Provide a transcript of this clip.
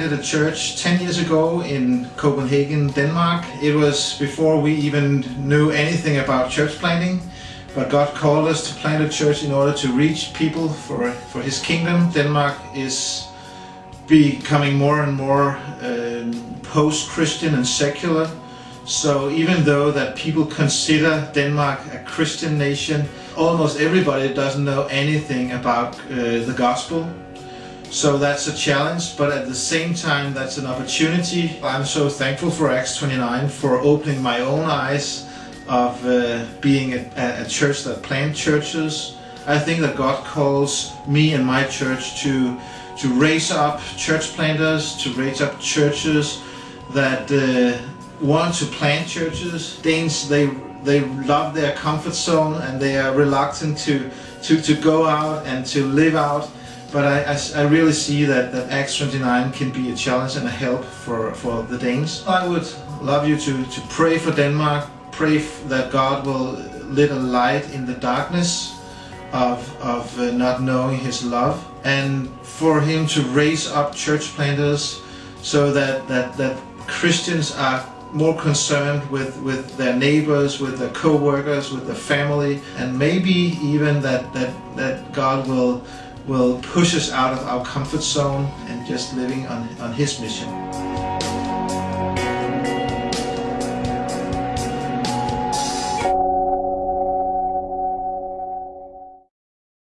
planted a church 10 years ago in Copenhagen, Denmark. It was before we even knew anything about church planting, but God called us to plant a church in order to reach people for, for His kingdom. Denmark is becoming more and more um, post-Christian and secular. So even though that people consider Denmark a Christian nation, almost everybody doesn't know anything about uh, the gospel. So that's a challenge, but at the same time, that's an opportunity. I'm so thankful for Acts 29 for opening my own eyes of uh, being a, a church that plant churches. I think that God calls me and my church to to raise up church planters, to raise up churches that uh, want to plant churches. Danes they they love their comfort zone and they are reluctant to to to go out and to live out but I, I, I, really see that, that Acts 29 can be a challenge and a help for, for the Danes. I would love you to, to pray for Denmark, pray that God will lit a light in the darkness of, of uh, not knowing His love and for Him to raise up church planters so that, that, that Christians are more concerned with, with their neighbors, with their co-workers, with their family, and maybe even that, that, that God will will push us out of our comfort zone and just living on, on His mission.